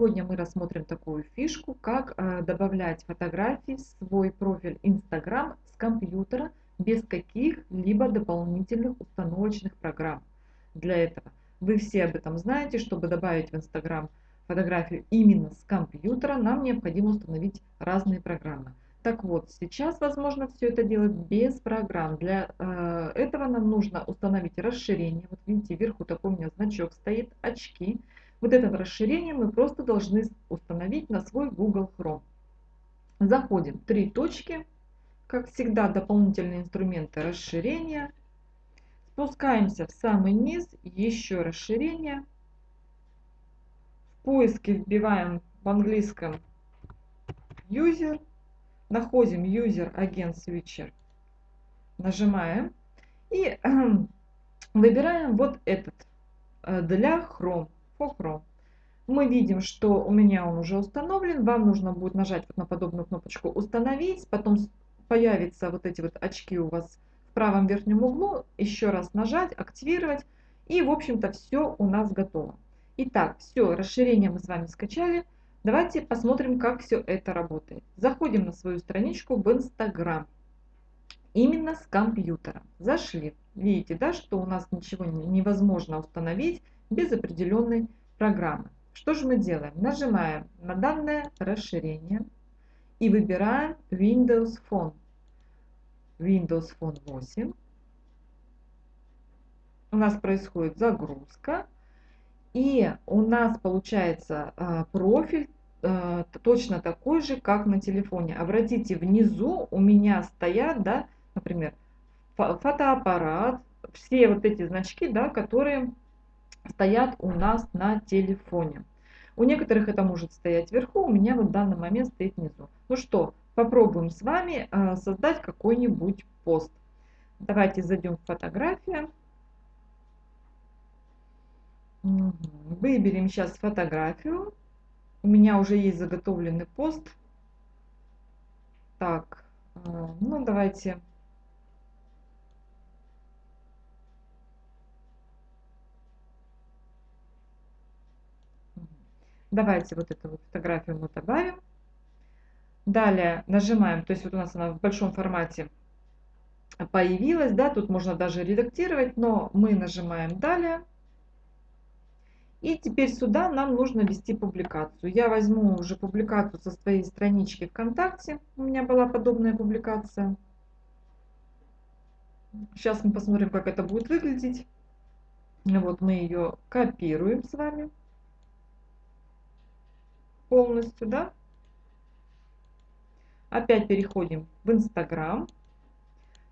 Сегодня мы рассмотрим такую фишку, как э, добавлять фотографии в свой профиль Instagram с компьютера без каких-либо дополнительных установочных программ. Для этого вы все об этом знаете, чтобы добавить в Instagram фотографию именно с компьютера, нам необходимо установить разные программы. Так вот, сейчас возможно все это делать без программ. Для э, этого нам нужно установить расширение. Вот видите, вверху такой у меня значок стоит, очки. Вот это расширение мы просто должны установить на свой Google Chrome. Заходим, три точки, как всегда дополнительные инструменты расширения. Спускаемся в самый низ, еще расширение. В поиске вбиваем в английском user, находим user agent switcher, нажимаем и выбираем вот этот э, для Chrome. Chrome. Мы видим, что у меня он уже установлен. Вам нужно будет нажать вот на подобную кнопочку «Установить». Потом появятся вот эти вот очки у вас в правом верхнем углу. Еще раз нажать, активировать. И, в общем-то, все у нас готово. Итак, все, расширение мы с вами скачали. Давайте посмотрим, как все это работает. Заходим на свою страничку в Instagram. Именно с компьютера. Зашли. Видите, да, что у нас ничего невозможно установить без определенной программы. Что же мы делаем? Нажимаем на данное расширение и выбираем Windows Phone. Windows Phone 8. У нас происходит загрузка. И у нас получается а, профиль а, точно такой же, как на телефоне. Обратите, внизу у меня стоят, да, например, фотоаппарат, все вот эти значки, да, которые стоят у нас на телефоне. У некоторых это может стоять вверху, у меня вот в данный момент стоит внизу. Ну что, попробуем с вами э, создать какой-нибудь пост. Давайте зайдем в фотографии. Выберем сейчас фотографию. У меня уже есть заготовленный пост. Так, э, ну давайте Давайте вот эту вот фотографию мы добавим. Далее нажимаем, то есть вот у нас она в большом формате появилась, да, тут можно даже редактировать, но мы нажимаем далее. И теперь сюда нам нужно ввести публикацию. Я возьму уже публикацию со своей странички ВКонтакте. У меня была подобная публикация. Сейчас мы посмотрим, как это будет выглядеть. Вот мы ее копируем с вами полностью, да. Опять переходим в Инстаграм.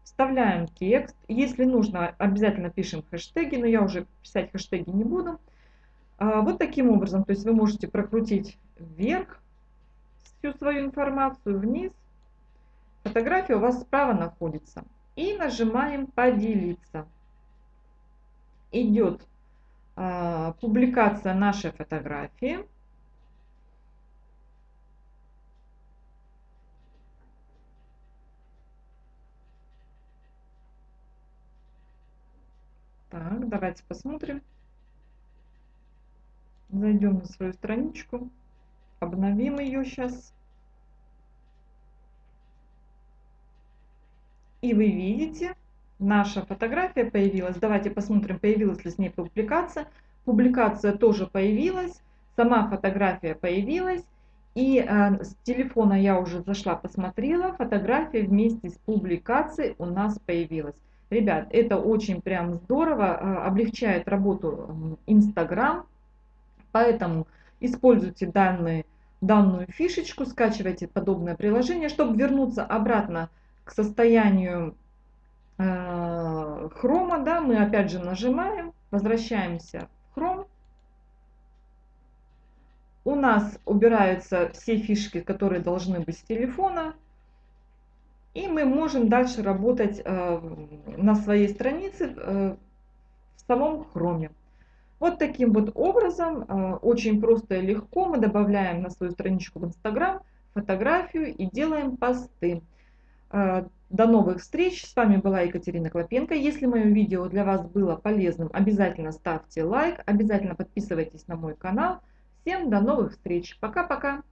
Вставляем текст. Если нужно, обязательно пишем хэштеги, но я уже писать хэштеги не буду. А, вот таким образом, то есть вы можете прокрутить вверх всю свою информацию, вниз. Фотография у вас справа находится. И нажимаем «Поделиться». Идет а, публикация нашей фотографии. Так, давайте посмотрим. Зайдем на свою страничку, обновим ее сейчас. И вы видите, наша фотография появилась. Давайте посмотрим, появилась ли с ней публикация. Публикация тоже появилась, сама фотография появилась. И э, с телефона я уже зашла, посмотрела, фотография вместе с публикацией у нас появилась. Ребят, это очень прям здорово, а, облегчает работу Инстаграм, поэтому используйте данные, данную фишечку, скачивайте подобное приложение, чтобы вернуться обратно к состоянию э, хрома, да, мы опять же нажимаем, возвращаемся в хром. У нас убираются все фишки, которые должны быть с телефона, и мы можем дальше работать э, на своей странице э, в самом хроме. Вот таким вот образом, э, очень просто и легко, мы добавляем на свою страничку в Инстаграм фотографию и делаем посты. До новых встреч! С вами была Екатерина Клопенко. Если мое видео для вас было полезным, обязательно ставьте лайк, обязательно подписывайтесь на мой канал. Всем до новых встреч. Пока-пока.